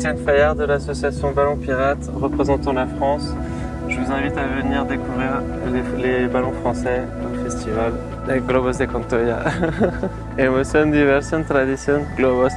Étienne Fayard de l'association Ballon Pirate représentant la France. Je vous invite à venir découvrir les, ballons français au festival de Globos de Contoya. Emoción, diversión, tradición, globos.